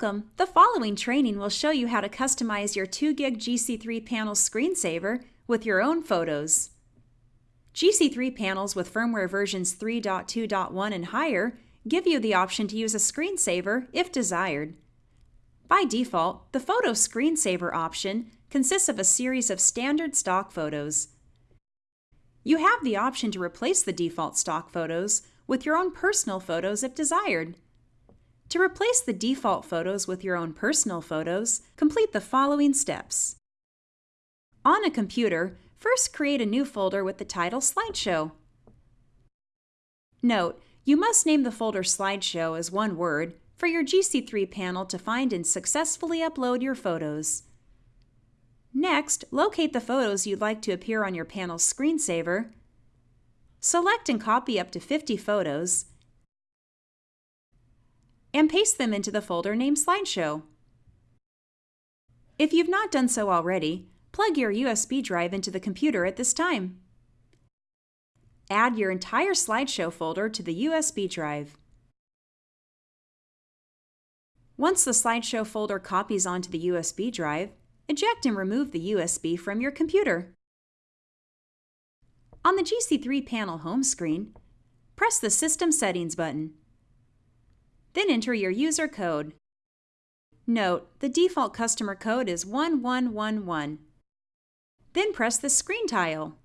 Welcome! The following training will show you how to customize your 2GIG GC3 panel screensaver with your own photos. GC3 panels with firmware versions 3.2.1 and higher give you the option to use a screensaver if desired. By default, the Photo Screensaver option consists of a series of standard stock photos. You have the option to replace the default stock photos with your own personal photos if desired. To replace the default photos with your own personal photos, complete the following steps. On a computer, first create a new folder with the title Slideshow. Note, you must name the folder Slideshow as one word for your GC3 panel to find and successfully upload your photos. Next, locate the photos you'd like to appear on your panel's screensaver. Select and copy up to 50 photos and paste them into the folder named Slideshow. If you've not done so already, plug your USB drive into the computer at this time. Add your entire slideshow folder to the USB drive. Once the slideshow folder copies onto the USB drive, eject and remove the USB from your computer. On the GC3 panel home screen, press the System Settings button. Then enter your user code. Note, the default customer code is 1111. Then press the Screen tile.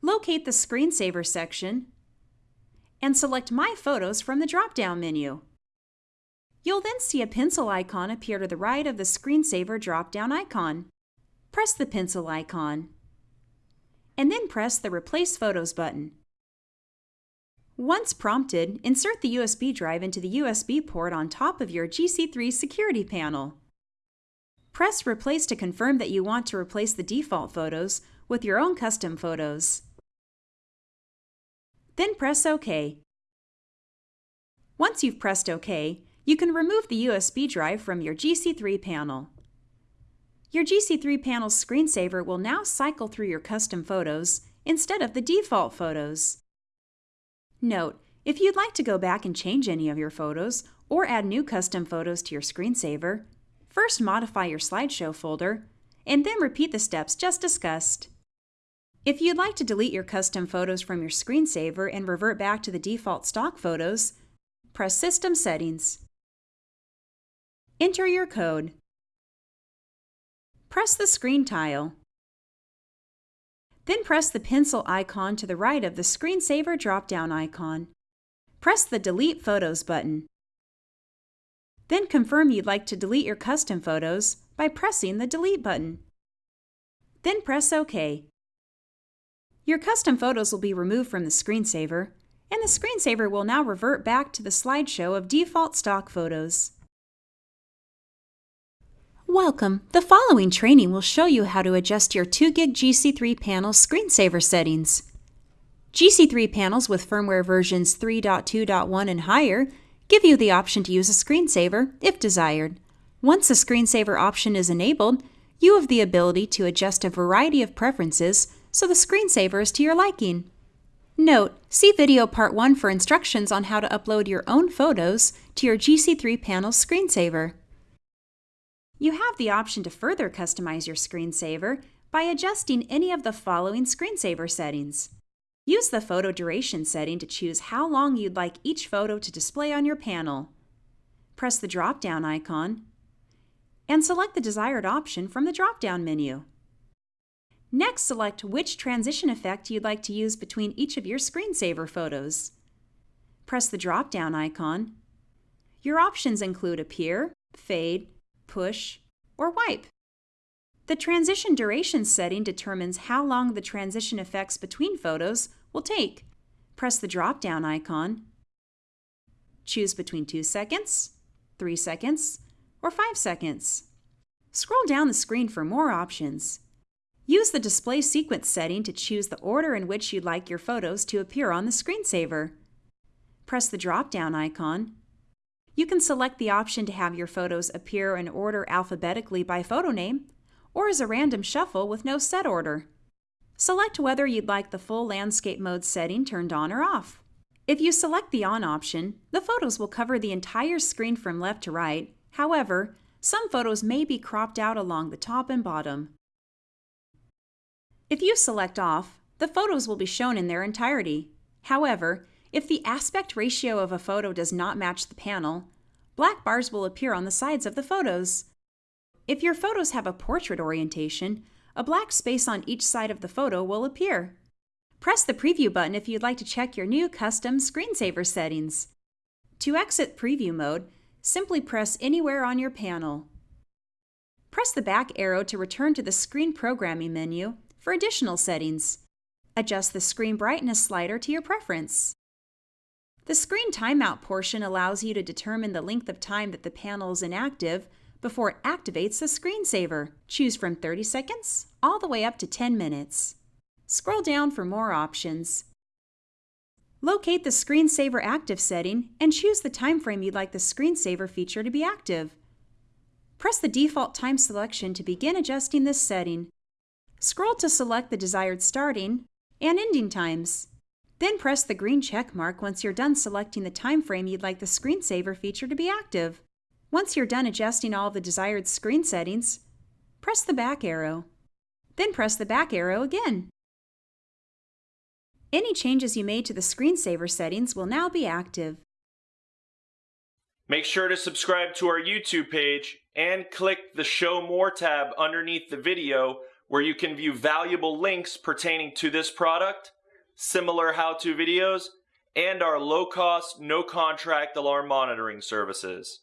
Locate the Screensaver section and select My Photos from the drop-down menu. You'll then see a pencil icon appear to the right of the Screensaver drop-down icon. Press the pencil icon and then press the Replace Photos button. Once prompted, insert the USB drive into the USB port on top of your GC3 security panel. Press Replace to confirm that you want to replace the default photos with your own custom photos. Then press OK. Once you've pressed OK, you can remove the USB drive from your GC3 panel. Your GC3 panel's screensaver will now cycle through your custom photos instead of the default photos. Note, if you'd like to go back and change any of your photos or add new custom photos to your screensaver, first modify your slideshow folder and then repeat the steps just discussed. If you'd like to delete your custom photos from your screensaver and revert back to the default stock photos, press System Settings. Enter your code. Press the screen tile. Then press the pencil icon to the right of the screensaver drop-down icon. Press the Delete Photos button. Then confirm you'd like to delete your custom photos by pressing the Delete button. Then press OK. Your custom photos will be removed from the screensaver, and the screensaver will now revert back to the slideshow of default stock photos. Welcome! The following training will show you how to adjust your 2GIG GC3 panel screensaver settings. GC3 panels with firmware versions 3.2.1 and higher give you the option to use a screensaver if desired. Once the screensaver option is enabled, you have the ability to adjust a variety of preferences so the screensaver is to your liking. Note, see video part 1 for instructions on how to upload your own photos to your GC3 panel screensaver. You have the option to further customize your screensaver by adjusting any of the following screensaver settings. Use the photo duration setting to choose how long you'd like each photo to display on your panel. Press the drop-down icon and select the desired option from the drop-down menu. Next, select which transition effect you'd like to use between each of your screensaver photos. Press the drop-down icon. Your options include Appear, Fade, push, or wipe. The transition duration setting determines how long the transition effects between photos will take. Press the drop-down icon. Choose between 2 seconds, 3 seconds, or 5 seconds. Scroll down the screen for more options. Use the display sequence setting to choose the order in which you'd like your photos to appear on the screensaver. Press the drop-down icon you can select the option to have your photos appear in order alphabetically by photo name, or as a random shuffle with no set order. Select whether you'd like the full landscape mode setting turned on or off. If you select the on option, the photos will cover the entire screen from left to right However, some photos may be cropped out along the top and bottom. If you select off, the photos will be shown in their entirety. However, if the aspect ratio of a photo does not match the panel, black bars will appear on the sides of the photos. If your photos have a portrait orientation, a black space on each side of the photo will appear. Press the Preview button if you'd like to check your new custom screensaver settings. To exit Preview mode, simply press anywhere on your panel. Press the back arrow to return to the Screen Programming menu for additional settings. Adjust the screen brightness slider to your preference. The screen timeout portion allows you to determine the length of time that the panel is inactive before it activates the screensaver. Choose from 30 seconds all the way up to 10 minutes. Scroll down for more options. Locate the Screensaver Active setting and choose the time frame you'd like the screensaver feature to be active. Press the default time selection to begin adjusting this setting. Scroll to select the desired starting and ending times. Then press the green check mark once you're done selecting the time frame you'd like the screensaver feature to be active. Once you're done adjusting all of the desired screen settings, press the back arrow. Then press the back arrow again. Any changes you made to the screensaver settings will now be active. Make sure to subscribe to our YouTube page and click the Show More tab underneath the video where you can view valuable links pertaining to this product, similar how-to videos, and our low-cost, no-contract alarm monitoring services.